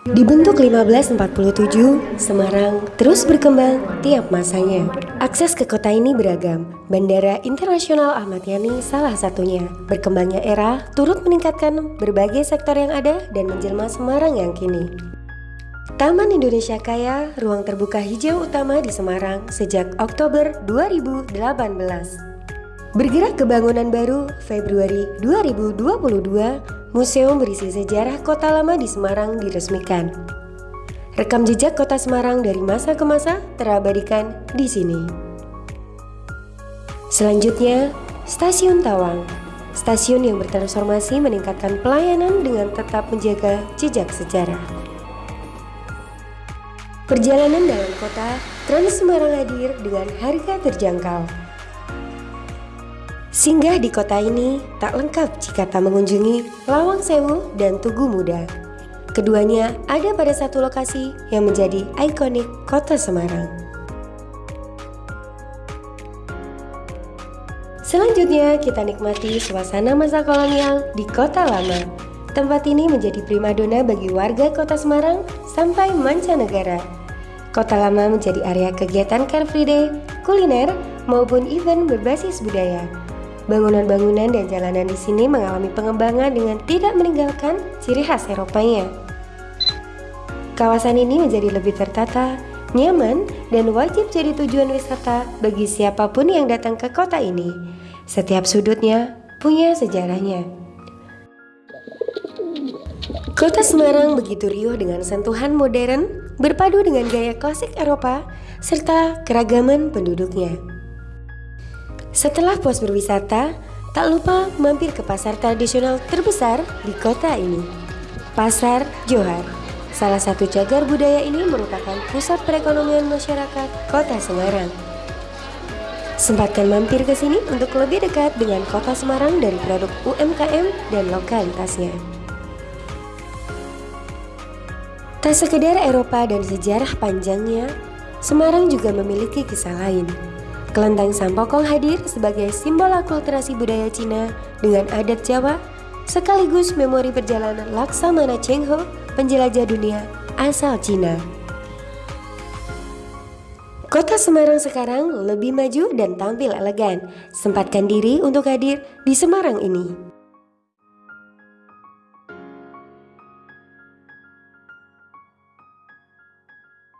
Dibentuk 1547, Semarang terus berkembang tiap masanya. Akses ke kota ini beragam. Bandara Internasional Ahmad Yani salah satunya. Berkembangnya era turut meningkatkan berbagai sektor yang ada dan menjelma Semarang yang kini. Taman Indonesia Kaya, ruang terbuka hijau utama di Semarang sejak Oktober 2018. Bergerak ke bangunan baru Februari 2022, Museum berisi sejarah kota lama di Semarang diresmikan. Rekam jejak kota Semarang dari masa ke masa terabadikan di sini. Selanjutnya, Stasiun Tawang. Stasiun yang bertransformasi meningkatkan pelayanan dengan tetap menjaga jejak sejarah. Perjalanan dalam kota, Trans Semarang hadir dengan harga terjangkau. Singgah di kota ini tak lengkap jika tak mengunjungi Lawang Sewu dan Tugu Muda. Keduanya ada pada satu lokasi yang menjadi ikonik kota Semarang. Selanjutnya kita nikmati suasana masa kolonial di kota lama. Tempat ini menjadi primadona bagi warga kota Semarang sampai mancanegara. Kota lama menjadi area kegiatan Car Free Day, kuliner, maupun event berbasis budaya. Bangunan-bangunan dan jalanan di sini mengalami pengembangan dengan tidak meninggalkan ciri khas Eropanya. Kawasan ini menjadi lebih tertata, nyaman, dan wajib jadi tujuan wisata bagi siapa pun yang datang ke kota ini. Setiap sudutnya punya sejarahnya. Kota Semarang begitu riuh dengan sentuhan modern, berpadu dengan gaya klasik Eropa, serta keragaman penduduknya. Setelah puas berwisata, tak lupa mampir ke pasar tradisional terbesar di kota ini. Pasar Johar, salah satu cagar budaya ini merupakan pusat perekonomian masyarakat kota Semarang. Sempatkan mampir ke sini untuk lebih dekat dengan kota Semarang dari produk UMKM dan lokalitasnya. Tak sekedar Eropa dan sejarah panjangnya, Semarang juga memiliki kisah lain. Kelenteng Sampokong hadir sebagai simbol akulturasi budaya Cina dengan adat Jawa, sekaligus memori perjalanan Laksamana Cheng Ho, penjelajah dunia asal Cina. Kota Semarang sekarang lebih maju dan tampil elegan. Sempatkan diri untuk hadir di Semarang ini.